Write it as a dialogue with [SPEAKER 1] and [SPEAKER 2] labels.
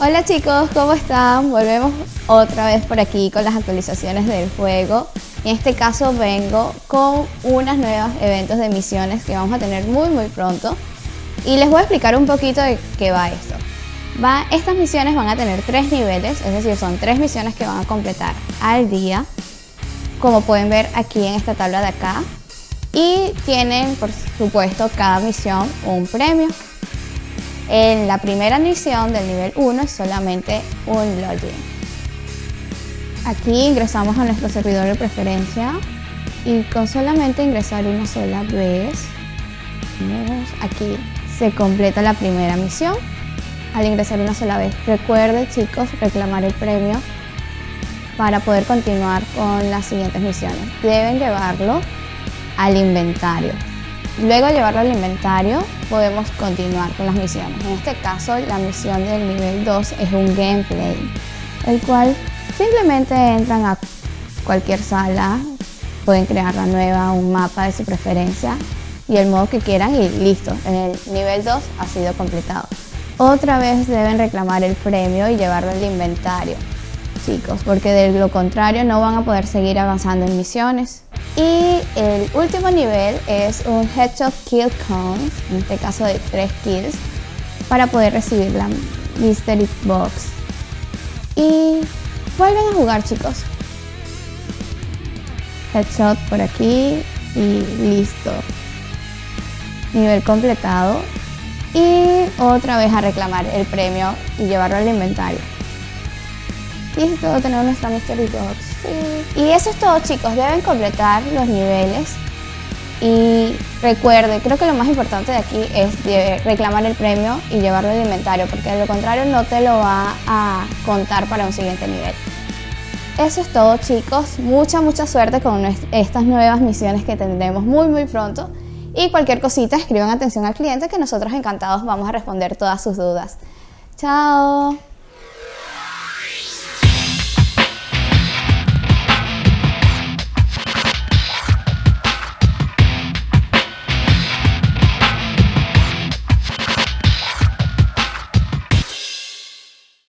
[SPEAKER 1] Hola chicos, ¿cómo están? Volvemos otra vez por aquí con las actualizaciones del juego. En este caso vengo con unas nuevas eventos de misiones que vamos a tener muy muy pronto. Y les voy a explicar un poquito de qué va esto. Va, estas misiones van a tener tres niveles, es decir, son tres misiones que van a completar al día. Como pueden ver aquí en esta tabla de acá. Y tienen, por supuesto, cada misión un premio. En la primera misión del nivel 1 es solamente un login. Aquí ingresamos a nuestro servidor de preferencia y con solamente ingresar una sola vez, aquí se completa la primera misión al ingresar una sola vez. Recuerden chicos reclamar el premio para poder continuar con las siguientes misiones. Deben llevarlo al inventario. Luego de llevarlo al inventario podemos continuar con las misiones. En este caso la misión del nivel 2 es un gameplay, el cual simplemente entran a cualquier sala, pueden crear la nueva, un mapa de su preferencia y el modo que quieran y listo, el nivel 2 ha sido completado. Otra vez deben reclamar el premio y llevarlo al inventario, chicos, porque de lo contrario no van a poder seguir avanzando en misiones. Y el último nivel es un Headshot Kill Count, en este caso de 3 kills, para poder recibir la Mystery Box. Y vuelven a jugar chicos. Headshot por aquí y listo. Nivel completado. Y otra vez a reclamar el premio y llevarlo al inventario. Listo, tenemos nuestra Mystery Box. Y eso es todo chicos, deben completar los niveles y recuerde, creo que lo más importante de aquí es reclamar el premio y llevarlo al inventario, porque de lo contrario no te lo va a contar para un siguiente nivel. Eso es todo chicos, mucha mucha suerte con estas nuevas misiones que tendremos muy muy pronto y cualquier cosita escriban atención al cliente que nosotros encantados vamos a responder todas sus dudas. Chao.